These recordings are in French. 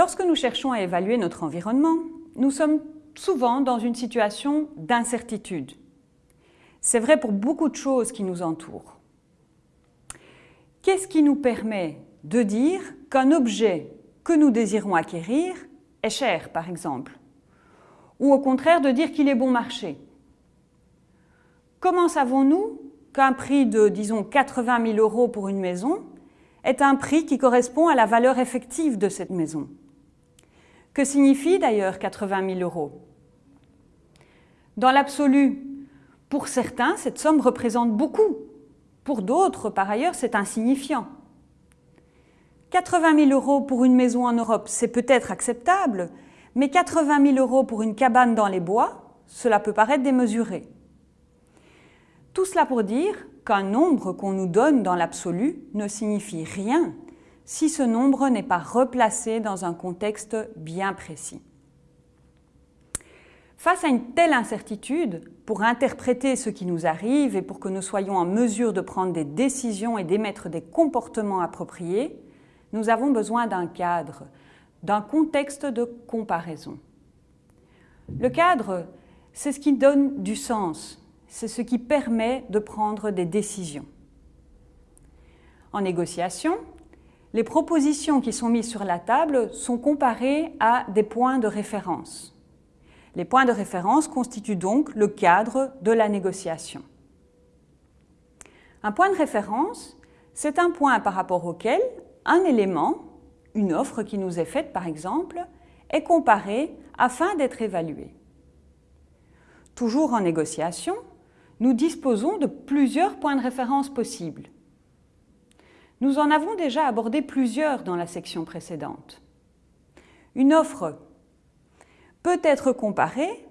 Lorsque nous cherchons à évaluer notre environnement, nous sommes souvent dans une situation d'incertitude. C'est vrai pour beaucoup de choses qui nous entourent. Qu'est-ce qui nous permet de dire qu'un objet que nous désirons acquérir est cher, par exemple? Ou au contraire de dire qu'il est bon marché? Comment savons-nous qu'un prix de, disons, 80 000 euros pour une maison est un prix qui correspond à la valeur effective de cette maison? Que signifie d'ailleurs 80 000 euros? Dans l'absolu, pour certains, cette somme représente beaucoup. Pour d'autres, par ailleurs, c'est insignifiant. 80 000 euros pour une maison en Europe, c'est peut-être acceptable, mais 80 000 euros pour une cabane dans les bois, cela peut paraître démesuré. Tout cela pour dire qu'un nombre qu'on nous donne dans l'absolu ne signifie rien si ce nombre n'est pas replacé dans un contexte bien précis. Face à une telle incertitude, pour interpréter ce qui nous arrive et pour que nous soyons en mesure de prendre des décisions et d'émettre des comportements appropriés, nous avons besoin d'un cadre, d'un contexte de comparaison. Le cadre, c'est ce qui donne du sens, c'est ce qui permet de prendre des décisions. En négociation, les propositions qui sont mises sur la table sont comparées à des points de référence. Les points de référence constituent donc le cadre de la négociation. Un point de référence, c'est un point par rapport auquel un élément, une offre qui nous est faite par exemple, est comparé afin d'être évalué. Toujours en négociation, nous disposons de plusieurs points de référence possibles. Nous en avons déjà abordé plusieurs dans la section précédente. Une offre peut être comparée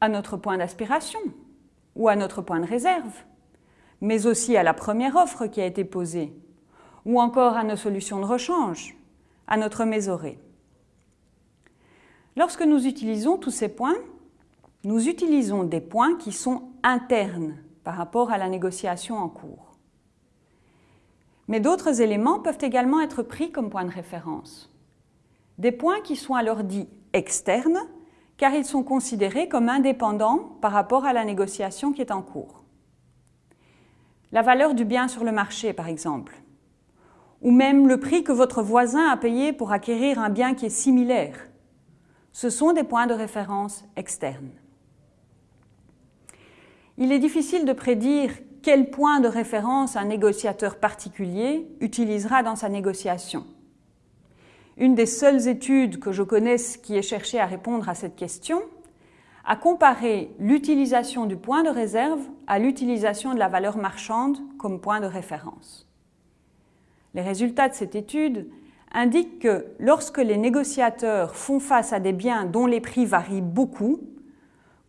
à notre point d'aspiration ou à notre point de réserve, mais aussi à la première offre qui a été posée, ou encore à nos solutions de rechange, à notre mésorée. Lorsque nous utilisons tous ces points, nous utilisons des points qui sont internes par rapport à la négociation en cours. Mais d'autres éléments peuvent également être pris comme points de référence. Des points qui sont alors dits externes, car ils sont considérés comme indépendants par rapport à la négociation qui est en cours. La valeur du bien sur le marché, par exemple, ou même le prix que votre voisin a payé pour acquérir un bien qui est similaire. Ce sont des points de référence externes. Il est difficile de prédire quel point de référence un négociateur particulier utilisera dans sa négociation. Une des seules études que je connaisse qui ait cherché à répondre à cette question a comparé l'utilisation du point de réserve à l'utilisation de la valeur marchande comme point de référence. Les résultats de cette étude indiquent que lorsque les négociateurs font face à des biens dont les prix varient beaucoup,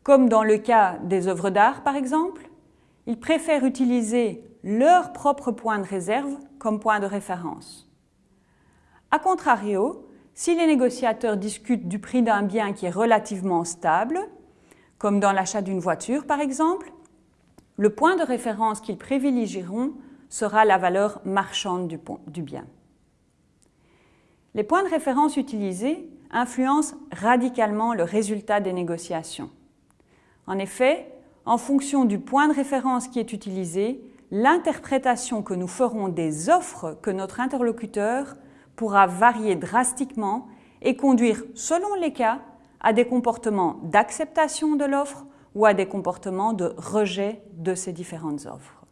comme dans le cas des œuvres d'art par exemple, ils préfèrent utiliser leur propre point de réserve comme point de référence. A contrario, si les négociateurs discutent du prix d'un bien qui est relativement stable, comme dans l'achat d'une voiture par exemple, le point de référence qu'ils privilégieront sera la valeur marchande du, bien. Les points de référence utilisés influencent radicalement le résultat des négociations. En effet, en fonction du point de référence qui est utilisé, l'interprétation que nous ferons des offres que notre interlocuteur pourra varier drastiquement et conduire, selon les cas, à des comportements d'acceptation de l'offre ou à des comportements de rejet de ces différentes offres.